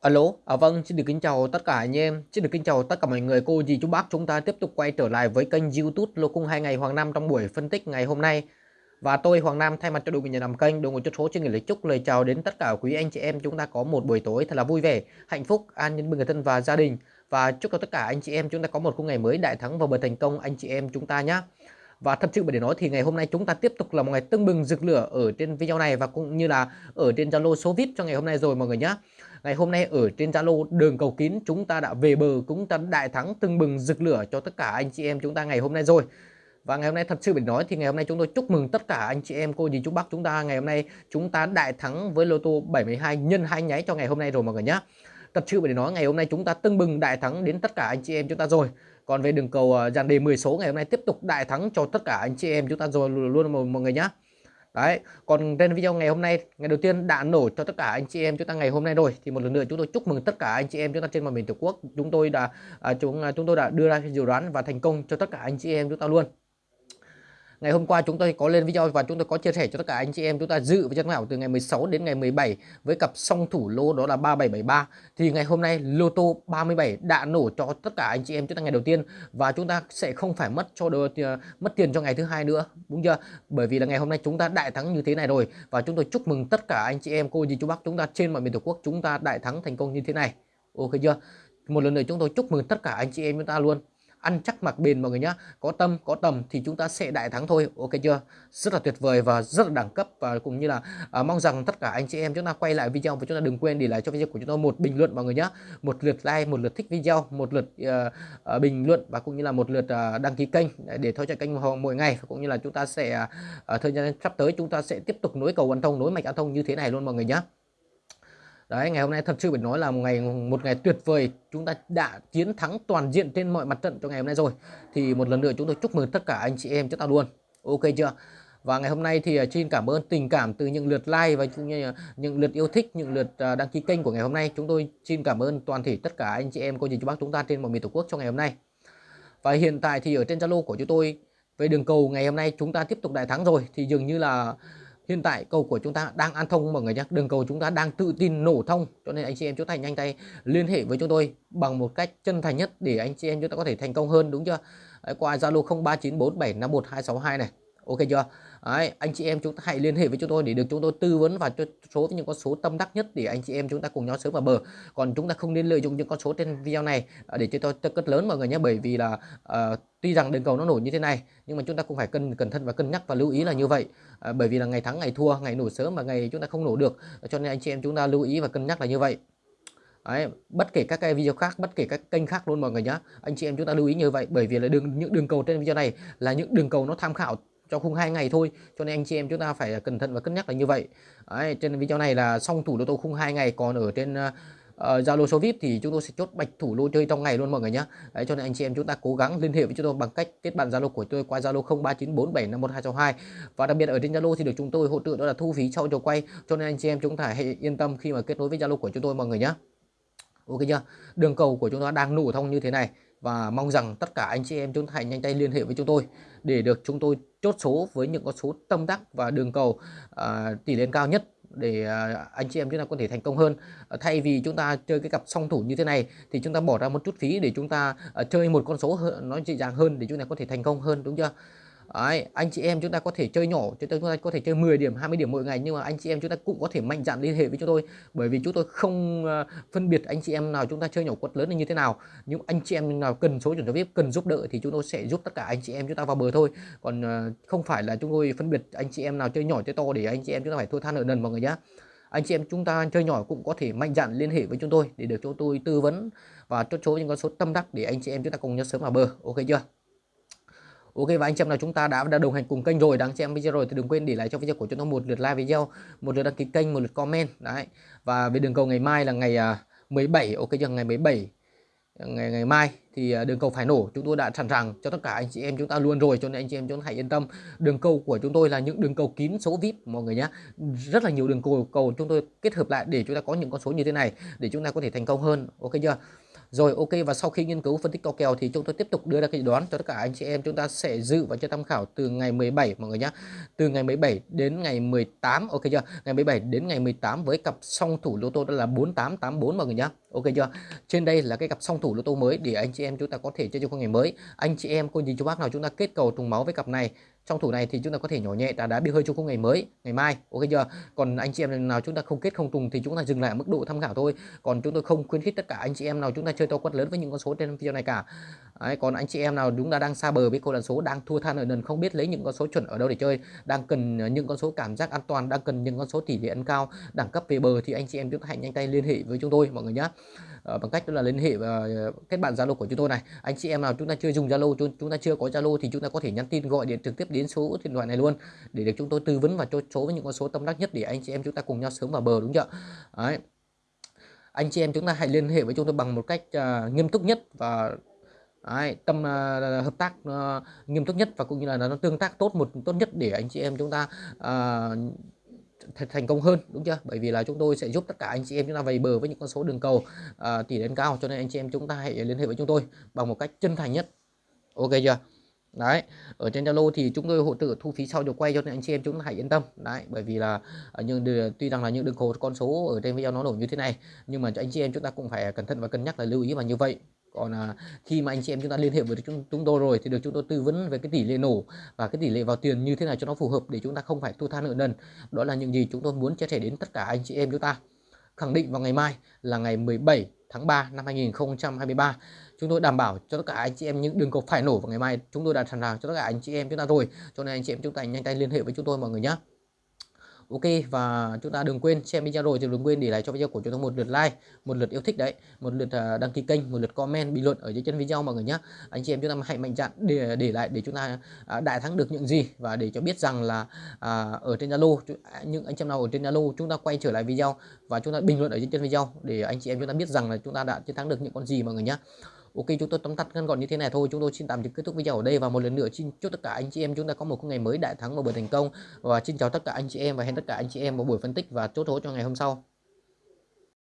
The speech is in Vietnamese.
Alo, à vâng, xin được kính chào tất cả anh em, xin được kính chào tất cả mọi người, cô dì chú bác chúng ta tiếp tục quay trở lại với kênh youtube Lô Cung 2 ngày Hoàng Nam trong buổi phân tích ngày hôm nay. Và tôi Hoàng Nam thay mặt cho đội ngũ nhà làm kênh, đội ngũ chút số xin gửi lời chúc lời chào đến tất cả quý anh chị em chúng ta có một buổi tối thật là vui vẻ, hạnh phúc, an nhân bên người thân và gia đình. Và chúc cho tất cả anh chị em chúng ta có một khung ngày mới đại thắng và bờ thành công anh chị em chúng ta nhé và thật sự để nói thì ngày hôm nay chúng ta tiếp tục là một ngày tưng bừng rực lửa ở trên video này và cũng như là ở trên Zalo số VIP cho ngày hôm nay rồi mọi người nhé Ngày hôm nay ở trên Zalo, đường cầu kín, chúng ta đã về bờ chúng ta đại thắng tưng bừng rực lửa cho tất cả anh chị em chúng ta ngày hôm nay rồi. Và ngày hôm nay thật sự phải nói thì ngày hôm nay chúng tôi chúc mừng tất cả anh chị em, cô dì chú bác chúng ta ngày hôm nay chúng ta đại thắng với lô tô 72 nhân hai nháy cho ngày hôm nay rồi mọi người nhé. Thật sự phải nói ngày hôm nay chúng ta tưng bừng đại thắng đến tất cả anh chị em chúng ta rồi. Còn về đường cầu ờ, dàn đề 10 số ngày hôm nay tiếp tục đại thắng cho tất cả anh chị em chúng ta rồi luôn mọi người nhé. Đấy, còn trên video ngày hôm nay, ngày đầu tiên đã nổ cho tất cả anh chị em chúng ta ngày hôm nay rồi thì một lần nữa chúng tôi chúc mừng tất cả anh chị em chúng ta trên mọi miền tổ quốc. Chúng tôi đã à, chúng à, chúng tôi đã đưa ra dự đoán và thành công cho tất cả anh chị em chúng ta luôn ngày hôm qua chúng tôi có lên video và chúng tôi có chia sẻ cho tất cả anh chị em. Chúng ta dự với chân ảo từ ngày 16 đến ngày 17 với cặp song thủ lô đó là 3773 thì ngày hôm nay lô tô 37 đã nổ cho tất cả anh chị em. Chúng ta ngày đầu tiên và chúng ta sẽ không phải mất cho đồ, ờ, mất tiền cho ngày thứ hai nữa. Đúng chưa? Bởi vì là ngày hôm nay chúng ta đại thắng như thế này rồi. Và chúng tôi chúc mừng tất cả anh chị em cô dì chú bác chúng ta trên mọi miền tổ quốc chúng ta đại thắng thành công như thế này. Ok chưa? Một lần nữa chúng tôi chúc mừng tất cả anh chị em chúng ta luôn ăn chắc mặc bền mọi người nhá. Có tâm có tầm thì chúng ta sẽ đại thắng thôi. Ok chưa? Rất là tuyệt vời và rất là đẳng cấp và cũng như là à, mong rằng tất cả anh chị em chúng ta quay lại video và chúng ta đừng quên để lại cho video của chúng tôi một bình luận mọi người nhá. Một lượt like một lượt thích video một lượt uh, uh, bình luận và cũng như là một lượt uh, đăng ký kênh để theo dõi kênh mỗi ngày. Cũng như là chúng ta sẽ uh, thời gian sắp tới chúng ta sẽ tiếp tục nối cầu an thông nối mạch an thông như thế này luôn mọi người nhé Đấy, ngày hôm nay thật sự phải nói là một ngày một ngày tuyệt vời. Chúng ta đã chiến thắng toàn diện trên mọi mặt trận cho ngày hôm nay rồi. Thì một lần nữa chúng tôi chúc mừng tất cả anh chị em chúng ta luôn. Ok chưa? Và ngày hôm nay thì à, xin cảm ơn tình cảm từ những lượt like và cũng như à, những lượt yêu thích, những lượt à, đăng ký kênh của ngày hôm nay. Chúng tôi xin cảm ơn toàn thể tất cả anh chị em cô dì chú bác chúng ta trên mọi miền tổ quốc trong ngày hôm nay. Và hiện tại thì ở trên Zalo của chúng tôi về đường cầu ngày hôm nay chúng ta tiếp tục đại thắng rồi thì dường như là hiện tại cầu của chúng ta đang an thông mọi người nhé. Đường cầu chúng ta đang tự tin nổ thông cho nên anh chị em chúng ta nhanh tay liên hệ với chúng tôi bằng một cách chân thành nhất để anh chị em chúng ta có thể thành công hơn đúng chưa? Đấy, qua zalo 0394751262 này. Ok chưa? Đấy, anh chị em chúng ta hãy liên hệ với chúng tôi để được chúng tôi tư vấn và cho số những con số tâm đắc nhất để anh chị em chúng ta cùng nhau sớm vào bờ. Còn chúng ta không nên lợi dụng những con số trên video này à, để cho tôi cất lớn mọi người nhé bởi vì là uh, tuy rằng đường cầu nó nổi như thế này nhưng mà chúng ta cũng phải cân cẩn thận và cân nhắc và lưu ý là như vậy. À, bởi vì là ngày thắng ngày thua ngày nổ sớm và ngày chúng ta không nổ được cho nên anh chị em chúng ta lưu ý và cân nhắc là như vậy. Đấy, bất kể các cái video khác bất kể các kênh khác luôn mọi người nhé. Anh chị em chúng ta lưu ý như vậy bởi vì là đường những đường cầu trên video này là những đường cầu nó tham khảo cho khung hai ngày thôi. Cho nên anh chị em chúng ta phải cẩn thận và cân nhắc là như vậy. Đấy, trên video này là xong thủ lô tô khung hai ngày. Còn ở trên ờ, ờ, Zalo uh, số VIP thì chúng tôi sẽ chốt bạch thủ lô chơi trong ngày luôn mọi người nhé Đấy, cho nên anh chị em chúng ta cố gắng liên hệ với chúng tôi bằng cách kết bạn Zalo của tôi qua Zalo 0394751262 và đặc biệt ở trên Zalo thì được chúng tôi hỗ trợ đó là thu phí sau trò quay. Cho nên anh chị em chúng ta hãy yên tâm khi mà kết nối với Zalo của chúng tôi mọi người nhé Ok chưa? Đường cầu của chúng ta đang nổ thông như thế này và mong rằng tất cả anh chị em chúng ta hãy nhanh tay liên hệ với chúng tôi để được chúng tôi chốt số với những con số tâm đắc và đường cầu uh, tỷ lệ cao nhất để uh, anh chị em chúng ta có thể thành công hơn. Uh, thay vì chúng ta chơi cái cặp song thủ như thế này thì chúng ta bỏ ra một chút phí để chúng ta uh, chơi một con số nó dễ dàng hơn để chúng ta có thể thành công hơn đúng chưa? Đấy, anh chị em chúng ta có thể chơi nhỏ chúng ta có thể chơi 10 điểm 20 điểm mỗi ngày nhưng mà anh chị em chúng ta cũng có thể mạnh dạn liên hệ với chúng tôi. Bởi vì chúng tôi không ờ, phân biệt anh chị em nào chúng ta chơi nhỏ quật lớn là như thế nào. Nhưng anh chị em nào cần số chuẩn cho vip cần giúp đỡ thì chúng tôi sẽ giúp tất cả anh chị em chúng ta vào bờ thôi. Còn ờ, không phải là chúng tôi phân biệt anh chị em nào chơi nhỏ chơi to để anh chị em chúng ta phải thua than nợ nần mọi người nhé anh chị em chúng ta chơi nhỏ cũng có thể mạnh dạn liên hệ với chúng tôi để được chúng tôi tư vấn và chốt số những con số tâm đắc để anh chị em chúng ta cùng nhau sớm vào bờ. Ok chưa? Ok và anh chị em nào chúng ta đã, đã đồng hành cùng kênh rồi đang xem video rồi thì đừng quên để lại cho video của chúng tôi một lượt like video, một lượt đăng ký kênh, một lượt comment đấy. Và về đường cầu ngày mai là ngày à, 17 ok chưa? Ngày 17 ngày ngày mai thì à, đường cầu phải nổ. Chúng tôi đã sẵn sàng cho tất cả anh chị em chúng ta luôn rồi cho nên anh chị em chúng ta hãy yên tâm. Đường cầu của chúng tôi là những đường cầu kín số vip mọi người nhé rất là nhiều đường cầu cầu chúng tôi kết hợp lại để chúng ta có những con số như thế này để chúng ta có thể thành công hơn ok chưa? Rồi, ok, và sau khi nghiên cứu phân tích cao kèo thì chúng tôi tiếp tục đưa ra cái đoán cho tất cả anh chị em. Chúng ta sẽ dự và cho tham khảo từ ngày 17 mọi người nhé từ ngày 17 đến ngày 18 ok chưa? Ngày 17 đến ngày 18 với cặp song thủ lô tô đó là 4884 mọi người nhé ok chưa? Trên đây là cái cặp song thủ lô tô mới để anh chị em chúng ta có thể chơi trong ngày mới. Anh chị em, cô nhìn chú bác nào chúng ta kết cầu trùng máu với cặp này trong thủ này thì chúng ta có thể nhỏ nhẹ đá đá bị hơi cho khung ngày mới, ngày mai. Ok chưa? Còn anh chị em nào chúng ta không kết không trùng thì chúng ta dừng lại ở mức độ tham khảo thôi. Còn chúng tôi không khuyến khích tất cả anh chị em nào chúng ta chơi to quất lớn với những con số trên video này cả. Đấy, còn anh chị em nào chúng ta đang xa bờ với câu lạc số đang thua than ở nền không biết lấy những con số chuẩn ở đâu để chơi đang cần ờ, những con số cảm giác an toàn đang cần những con số tỷ lệ ăn cao đẳng cấp về bờ thì anh chị em chúng ta hãy nhanh tay liên hệ với chúng tôi mọi người nhé à, ờ, bằng cách đó là liên hệ và ờ, kết bạn Zalo của chúng tôi này. Anh chị em nào chúng ta chưa dùng Zalo chúng ta chưa có Zalo thì chúng ta có thể nhắn tin gọi điện trực tiếp đến số điện thoại này luôn để được chúng tôi tư vấn và cho số với những con số tâm đắc nhất để anh chị em chúng ta cùng nhau sớm vào bờ đúng chưa? Đấy. anh chị em chúng ta hãy liên hệ với chúng tôi bằng một cách uh, nghiêm túc nhất và Đấy, tâm uh, hợp tác uh, nghiêm túc nhất và cũng như là nó tương tác tốt một tốt nhất để anh chị em chúng ta uh, thành công hơn đúng chưa? Bởi vì là chúng tôi sẽ giúp tất cả anh chị em chúng ta về bờ với những con số đường cầu uh, tỷ đến cao cho nên anh chị em chúng ta hãy liên hệ với chúng tôi bằng một cách chân thành nhất. Ok chưa? Đấy ở trên Zalo thì chúng tôi hỗ trợ thu phí sau được quay cho nên anh chị em chúng ta hãy yên tâm. Đấy bởi vì là nhưng tuy rằng là những đường cầu con số ở trên video nó nổi như thế này nhưng mà cho anh chị em chúng ta cũng phải cẩn thận và cân nhắc là lưu ý và như vậy còn à, khi mà anh chị em chúng ta liên hệ với chúng, chúng tôi rồi thì được chúng tôi tư vấn về cái tỷ lệ nổ và cái tỷ lệ vào tiền như thế nào cho nó phù hợp để chúng ta không phải thu tha nợ nần. Đó là những gì chúng tôi muốn chia sẻ đến tất cả anh chị em chúng ta. Khẳng định vào ngày mai là ngày 17 tháng 3 năm 2023 chúng tôi đảm bảo cho tất cả anh chị em những đường cầu phải nổ vào ngày mai. Chúng tôi đã sẵn sàng cho tất cả anh chị em chúng ta rồi. Cho nên anh chị em chúng ta nhanh tay liên hệ với chúng tôi mọi người nhé ok và chúng ta đừng quên xem video rồi thì đừng quên để lại cho video của chúng ta một lượt like một lượt yêu thích đấy một lượt à, đăng ký kênh một lượt comment bình luận ở dưới chân video mọi người nhé anh chị em chúng ta hãy mạnh dạn để để lại để chúng ta à, đại thắng được những gì và để cho biết rằng là à, ở trên Zalo à, những anh chị em nào ở trên Zalo chúng ta quay trở lại video và chúng ta bình luận ở dưới chân video để anh chị em chúng ta biết rằng là chúng ta đã chiến thắng được những con gì mọi người nhé Ok, chúng tôi tóm tắt ngắn gọn như thế này thôi. Chúng tôi xin tạm dừng kết thúc video ở đây và một lần nữa xin chúc tất cả anh chị em chúng ta có một ngày mới đại thắng và buổi thành công. Và xin chào tất cả anh chị em và hẹn tất cả anh chị em vào buổi phân tích và chốt hố cho ngày hôm sau.